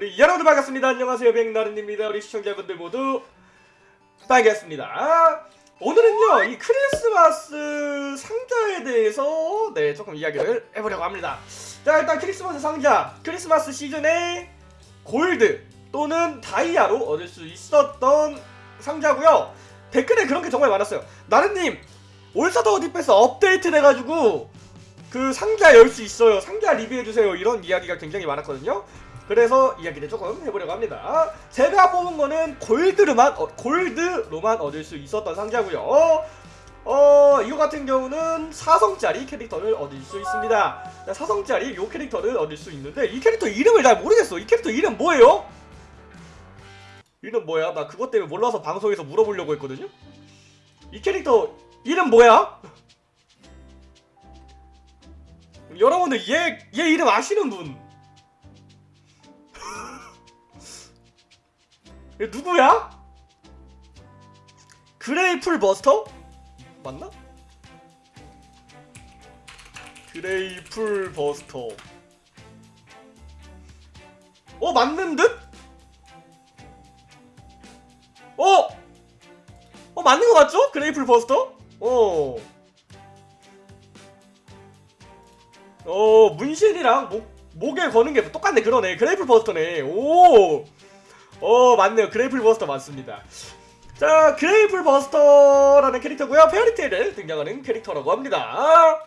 우리 여러분들 반갑습니다. 안녕하세요. 백나른입니다. 우리 시청자분들 모두 반갑습니다. 오늘은요, 이 크리스마스 상자에 대해서 네, 조금 이야기를 해보려고 합니다. 자, 일단 크리스마스 상자, 크리스마스 시즌에 골드 또는 다이아로 얻을 수 있었던 상자고요. 댓글에 그런 게 정말 많았어요. 나른님, 올사더 어디패스 업데이트 돼가지고 그 상자 열 수 있어요. 상자 리뷰해주세요. 이런 이야기가 굉장히 많았거든요. 그래서 이야기를 조금 해보려고 합니다. 제가 뽑은 거는 골드로만 어, 골드로만 얻을 수 있었던 상자고요. 어 이거 같은 경우는 4성짜리 캐릭터를 얻을 수 있습니다. 4성짜리 요 캐릭터를 얻을 수 있는데 이 캐릭터 이름을 잘 모르겠어. 이 캐릭터 이름 뭐예요? 이름 뭐야? 나 그것 때문에 몰라서 방송에서 물어보려고 했거든요. 이 캐릭터 이름 뭐야? 여러분들 얘, 얘 이름 아시는 분? 누구야? 그레이 풀버스터? 맞나? 그레이 풀버스터 어 맞는 듯? 어? 어 맞는 거 맞죠? 그레이 풀버스터? 어 어 문신이랑 목 목에 거는 게 똑같네 그러네 그레이 풀버스터네 오 어 맞네요. 그레이 풀버스터 맞습니다. 자 그레이 풀버스터라는 캐릭터고요. 페어리테일에 등장하는 캐릭터라고 합니다.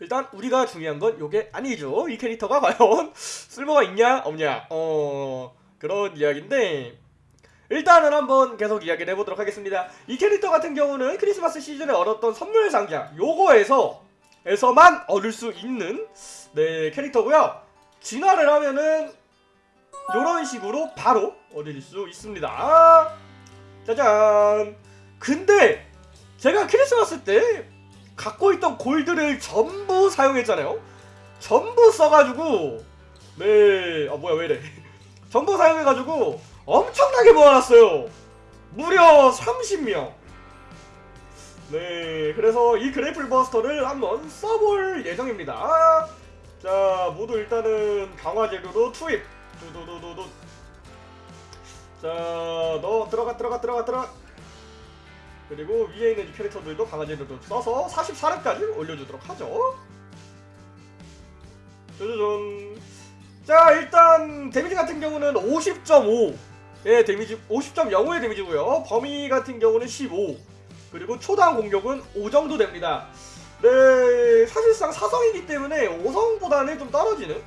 일단 우리가 중요한 건 요게 아니죠. 이 캐릭터가 과연 쓸모가 있냐 없냐. 어 그런 이야기인데 일단은 한번 계속 이야기를 해보도록 하겠습니다. 이 캐릭터 같은 경우는 크리스마스 시즌에 얻었던 선물 상자 요거에서 에서만 얻을 수 있는 네 캐릭터고요. 진화를 하면은 이런 식으로 바로 얻을 수 있습니다. 짜잔! 근데 제가 크리스마스 때 갖고 있던 골드를 전부 사용했잖아요. 전부 써가지고 네 아 뭐야 왜이래. 전부 사용해가지고 엄청나게 모아놨어요. 무려 30명. 네, 그래서 이 그래플 버스터를 한번 써볼 예정입니다. 자, 모두 일단은 강화 재료로 투입. 두두두두두. 자, 너 들어가 들어가 들어가 들어가. 그리고 위에 있는 이 캐릭터들도 재료로 써서 44렙까지 올려주도록 하죠. 짜자잔. 자, 일단 데미지 같은 경우는 50.5. 의 데미지 50.05의 데미지고요. 범위 같은 경우는 15. 그리고 초당 공격은 5 정도 됩니다. 네, 사실상 사성이기 때문에 5성보다는 좀 떨어지는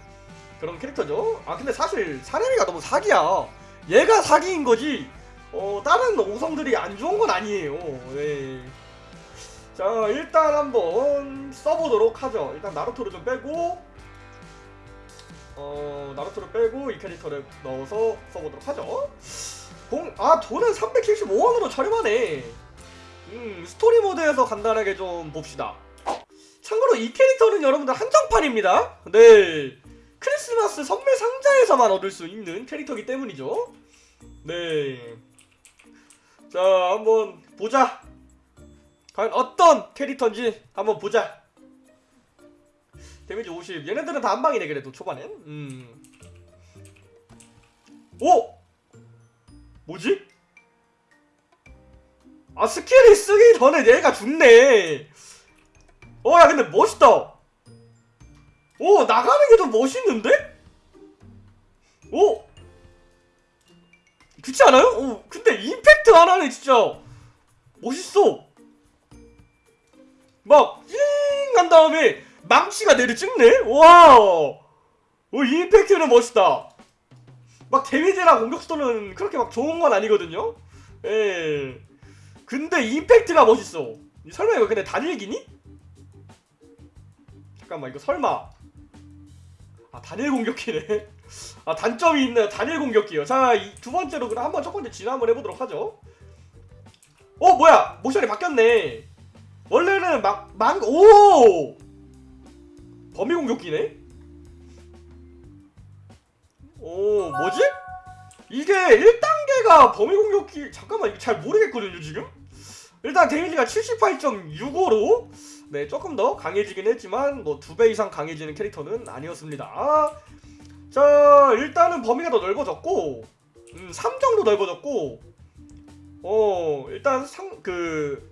그런 캐릭터죠. 아 근데 사실 사레미가 너무 사기야. 얘가 사기인 거지. 어 다른 5성들이 안 좋은 건 아니에요. 네. 자 일단 한번 써보도록 하죠. 일단 나루토를 좀 빼고 어 나루토를 빼고 이 캐릭터를 넣어서 써보도록 하죠. 공, 아 돈은 375원으로 저렴하네. 음, 스토리 모드에서 간단하게 좀 봅시다. 참고로 이 캐릭터는 여러분들 한정판입니다. 네. 크리스마스 선물 상자에서만 얻을 수 있는 캐릭터이기 때문이죠. 네. 자, 한번 보자. 과연 어떤 캐릭터인지 한번 보자. 데미지 50. 얘네들은 다 한방이네, 그래도 초반엔. 음. 오! 뭐지? 아 스킬이 쓰기 전에 얘가 죽네 어 야 근데 멋있다 오 나가는 게 더 멋있는데? 오! 그렇지 않아요? 오 근데 임팩트 하나는 진짜. 멋있어. 막잉한 다음에 망치가 내려 찍네? 와오 임팩트는 멋있다. 막 데미지랑 공격 수도는 그렇게 막 좋은 건 아니거든요? 예. 근데 임팩트가 멋있어. 설마 이거 근데 단일기니? 잠깐만 이거 설마 아 단일 공격기네 아 단점이 있네요. 단일 공격기요. 자이 두 번째로 그럼 한번 첫 번째 진화 한번 해보도록 하죠. 어 뭐야? 모션이 바뀌었네. 원래는 막 망 오! 범위 공격기네? 오 뭐지? 이게 1단계가 범위 공격기 잠깐만 이거 잘 모르겠거든요 지금? 일단 데미지가 78.65로 네 조금 더 강해지긴 했지만 뭐 두 배 이상 강해지는 캐릭터는 아니었습니다. 자 일단은 범위가 더 넓어졌고 음, 3 정도 넓어졌고 어 일단 상, 그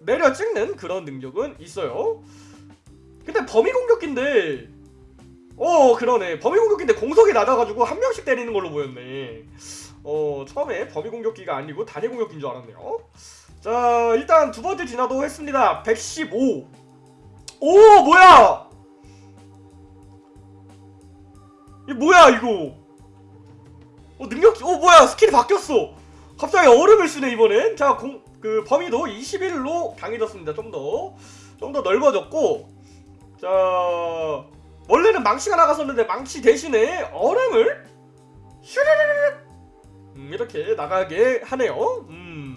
내려 찍는 그런 능력은 있어요. 근데 범위 공격기인데 어 그러네. 범위 공격기인데 공속이 낮아가지고 한 명씩 때리는 걸로 보였네. 어 처음에 범위 공격기가 아니고 단일 공격기인 줄 알았네요 자 일단 두 번째 진화도 했습니다. 115 오. 뭐야? 이 뭐야 이거? 어 능력 어 뭐야? 스킬이 바뀌었어. 갑자기 얼음을 쓰네 이번엔. 자그 범위도 21로 강해졌습니다 좀 더. 좀 더 넓어졌고. 자 원래는 망치가 나갔었는데 망치 대신에 얼음을 슈르르르. 음, 이렇게 나가게 하네요. 음.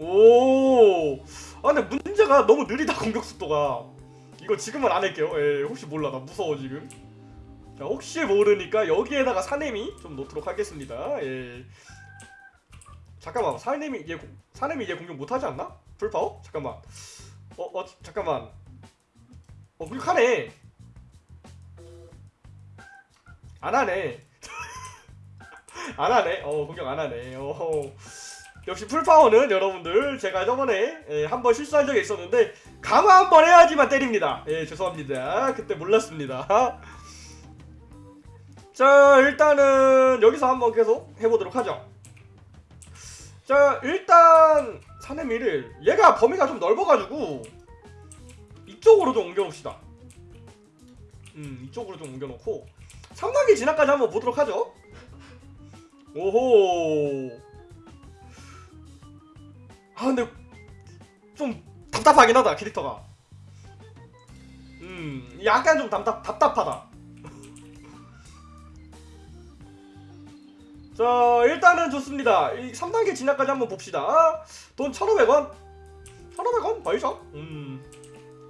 오. 아 근데 문제가 너무 느리다 공격 속도가. 이거 지금은 안 할게요. 예, 혹시 몰라 나 무서워 지금. 자 혹시 모르니까 여기에다가 사nem이 좀 놓도록 하겠습니다. 예. 잠깐만 사nem이 얘 공- 사nem이 얘 공격 못하지 않나? 풀파워? 잠깐만. 어 어 잠깐만. 어 공격하네. 안 하네. 안 하네. 어 공격 안 하네. 어. 역시 풀파워는 여러분들 제가 저번에 예, 한번 실수한 적이 있었는데 강화 한 번 해야지만 때립니다. 예 죄송합니다. 그때 몰랐습니다. 자 일단은 여기서 한번 계속 해보도록 하죠. 자 일단 사내미를 얘가 범위가 좀 넓어가지고 이쪽으로 좀 옮겨놓읍시다. 음 이쪽으로 좀 옮겨놓고 3단계 진화까지 한번 보도록 하죠. 오호 아 근데 좀 답답하긴 하다 캐릭터가. 음 약간 좀 답답, 답답하다. 자 일단은 좋습니다. 이 3단계 진화까지 한번 봅시다. 돈 1500원? 1500원? 벌죠? 음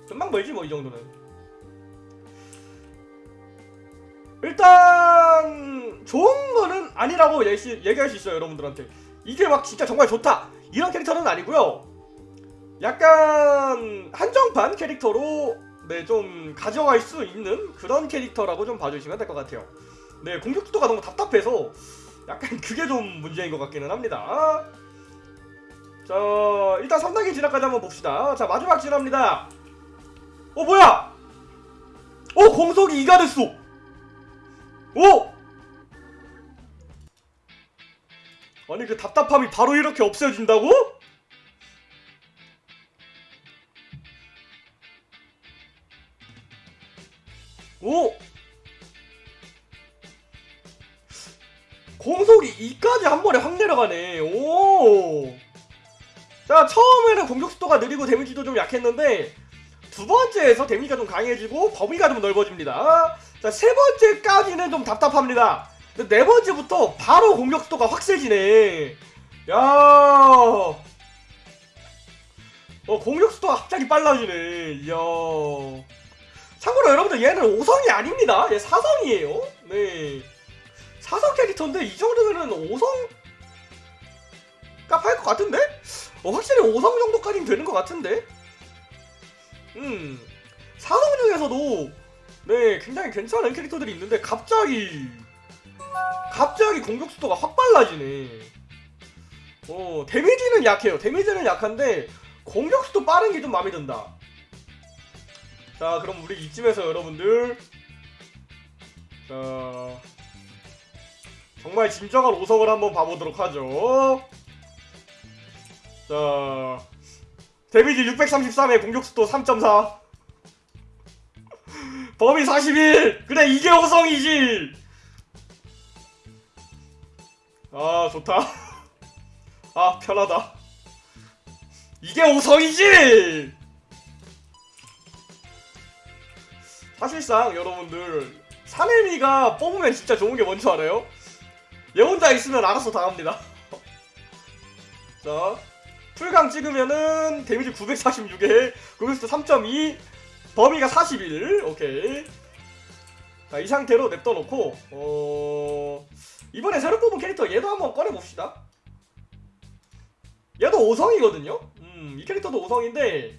금방 벌지 뭐 이 정도는. 일단 좋은 거는 아니라고 얘기, 얘기할 수 있어요 여러분들한테. 이게 막 진짜 정말 좋다 이런 캐릭터는 아니고요. 약간 한정판 캐릭터로 네 좀 가져갈 수 있는 그런 캐릭터라고 좀 봐주시면 될 것 같아요. 네 공격 속도가 너무 답답해서 약간 그게 좀 문제인 것 같기는 합니다. 자 일단 3단계 진화까지 한번 봅시다. 자 마지막 진화입니다. 어 뭐야? 어 공속이 2가 됐어. 오 아니 그 답답함이 바로 이렇게 없어진다고? 오! 공속이 2까지 한 번에 확 내려가네. 오! 자, 처음에는 공격 속도가 느리고 데미지도 좀 약했는데 두 번째에서 데미지가 좀 강해지고 범위가 좀 넓어집니다. 자, 세 번째까지는 좀 답답합니다. 네 번째부터 바로 공격 속도가 확 세지네. 야. 어, 공격 속도가 갑자기 빨라지네. 이야. 참고로 여러분들 얘는 5성이 아닙니다. 얘 4성이에요. 네. 4성 캐릭터인데 이 정도면은 5성 값 할 것 같은데? 어, 확실히 5성 정도까지는 되는 것 같은데? 음. 4성 중에서도 네, 굉장히 괜찮은 캐릭터들이 있는데 갑자기 갑자기 공격 속도가 확 빨라지네. 어, 데미지는 약해요. 데미지는 약한데 공격 속도 빠른 게 좀 마음에 든다. 자, 그럼 우리 이쯤에서 여러분들 자 정말 진정한 5성을 한번 봐보도록 하죠. 자 데미지 633에 공격 속도 3.4 범위 41 그래 이게 5성이지 아 좋다. 아 편하다. 이게 5성이지! 사실상 여러분들 사내미가 뽑으면 진짜 좋은 게 뭔지 알아요? 얘 혼자 있으면 알아서 다 합니다. 자 풀강 찍으면은 데미지 946에 공격수 3.2 범위가 41 오케이. 자 이 상태로 냅둬 놓고 어 이번에 새로 뽑은 캐릭터 얘도 한번 꺼내 봅시다 얘도 5성이거든요 음 이 캐릭터도 5성인데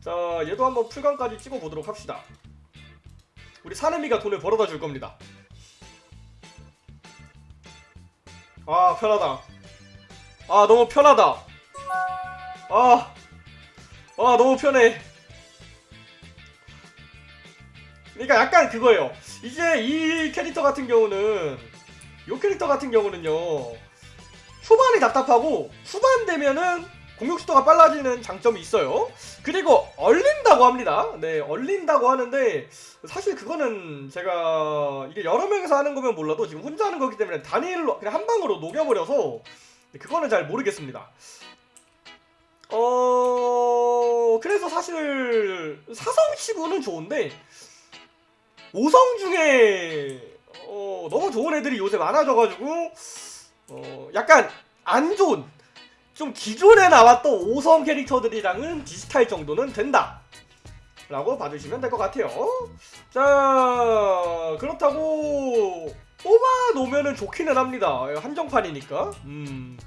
자 얘도 한번 풀강까지 찍어 보도록 합시다 우리 사내미가 돈을 벌어다 줄 겁니다. 아 편하다. 아 너무 편하다. 아, 아 너무 편해. 그러니까 약간 그거예요. 이제 이 캐릭터 같은 경우는 이 캐릭터 같은 경우는요. 초반이 답답하고 후반 되면은 공격 속도가 빨라지는 장점이 있어요. 그리고 얼린다고 합니다. 네, 얼린다고 하는데 사실 그거는 제가 이게 여러 명이서 하는 거면 몰라도 지금 혼자 하는 거기 때문에 단일로 그냥 한 방으로 녹여버려서 그거는 잘 모르겠습니다. 어 그래서 사실 사성 치고는 좋은데 5성 중에 어, 너무 좋은 애들이 요새 많아져가지고 어, 약간 안 좋은 좀 기존에 나왔던 5성 캐릭터들이랑은 비슷할 정도는 된다. 라고 봐주시면 될 것 같아요. 자 그렇다고 뽑아 놓으면 좋기는 합니다. 한정판이니까. 음.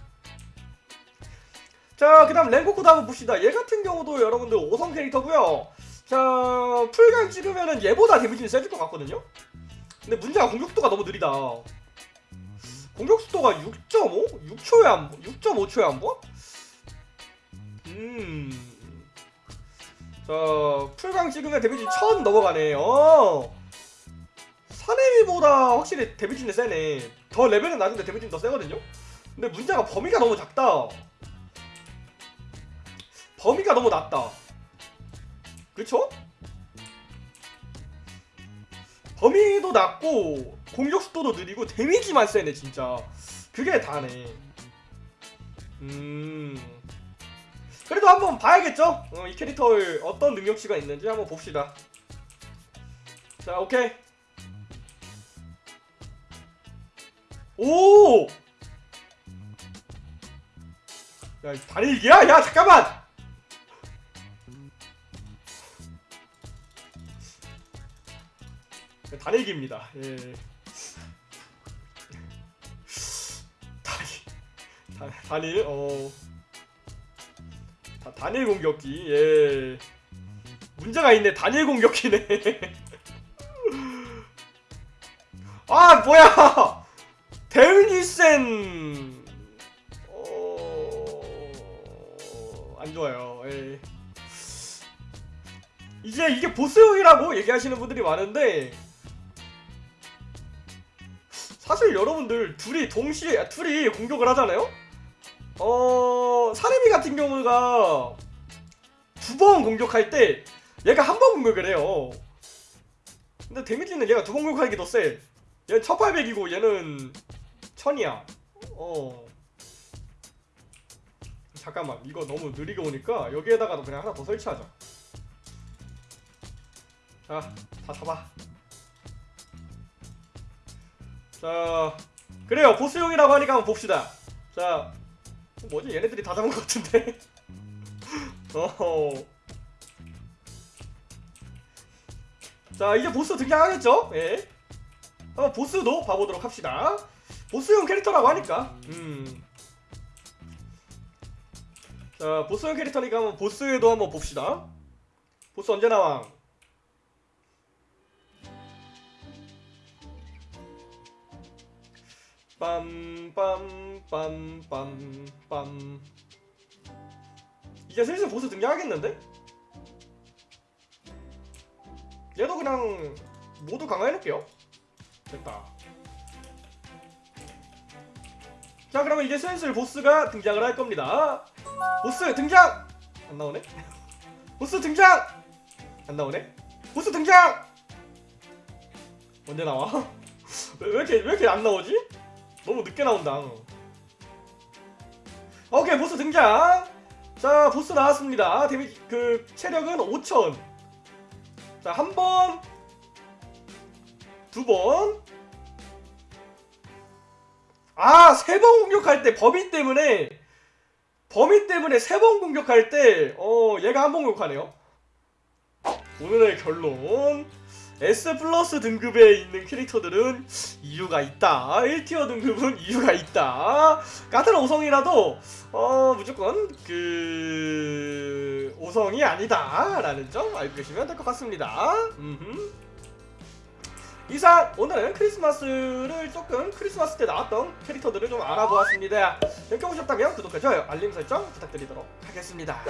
자 그 다음 랭코코도 한번 봅시다. 얘 같은 경우도 여러분들 5성 캐릭터고요. 자 풀강 찍으면은 얘보다 데미지는 세질 것 같거든요 근데 문제가 공격속도가 너무 느리다 공격 속도가 6.5? 6초에 한 번? 6.5초에 한 번? 음. 자, 풀강 찍으면 데미지 1000 넘어가네. 어. 사내미보다 확실히 데미지는 세네. 더 레벨은 낮은데 데미지는 더 세거든요? 근데 문제가 범위가 너무 작다. 범위가 너무 낮다. 그쵸? 범위도 낮고 공격 속도도 느리고 데미지만 세네 진짜 그게 다네 음 그래도 한번 봐야겠죠 어, 이 캐릭터의 어떤 능력치가 있는지 한번 봅시다 자 오케이 오! 야 다리기야? 야 잠깐만! 단일기입니다. 예. 단일, 단, 단일, 어. 다, 단일 공격기, 예. 문제가 있네, 단일 공격기네. 아, 뭐야! 대응이 센, 어, 안 좋아요, 예. 이제 이게 보스용이라고 얘기하시는 분들이 많은데, 사실 여러분들 둘이 동시에 아, 둘이 공격을 하잖아요. 어 사레미 같은 경우가 두 번 공격할 때 얘가 한 번 공격을 해요. 근데 데미지는 얘가 두 번 공격하기 더 세. 얘는 1800이고 얘는 1000이야. 어. 잠깐만 이거 너무 느리게 오니까 여기에다가도 그냥 하나 더 설치하자. 자, 다 잡아. 자 그래요. 보스용이라고 하니까 한번 봅시다. 자 뭐지? 얘네들이 다 잡은 것 같은데. 어허. 자 이제 보스 등장하겠죠? 예. 한번 보스도 봐보도록 합시다. 보스용 캐릭터라고 하니까. 음. 자 보스용 캐릭터니까 한번 보스에도 한번 봅시다. 보스 언제 나와 빰빰빰빰빰 이제 슬슬 보스 등장하겠는데? 얘도 그냥 모두 강화해놓을게요 됐다 자 그러면 이제 슬슬 보스가 등장을 할 겁니다 보스 등장! 안 나오네? 보스 등장! 안 나오네? 보스 등장! 언제 나와? 왜, 왜 이렇게 왜 이렇게 안 나오지? 너무 늦게 나온다. 오케이 보스 등장. 자 보스 나왔습니다. 데미 그 체력은 5천. 자 한 번, 두 번. 아 세 번 공격할 때 범위 때문에 범위 때문에 세 번 공격할 때 어 얘가 한 번 공격하네요. 오늘의 결론. S 플러스 등급에 있는 캐릭터들은 이유가 있다. 1티어 등급은 이유가 있다. 같은 5성이라도 어 무조건 그 5성이 아니다 라는 점 알고 계시면 될 것 같습니다. 음흠. 이상 오늘은 크리스마스를 조금 크리스마스 때 나왔던 캐릭터들을 좀 알아보았습니다. 재밌게 보셨다면 구독과 좋아요, 알림 설정 부탁드리도록 하겠습니다.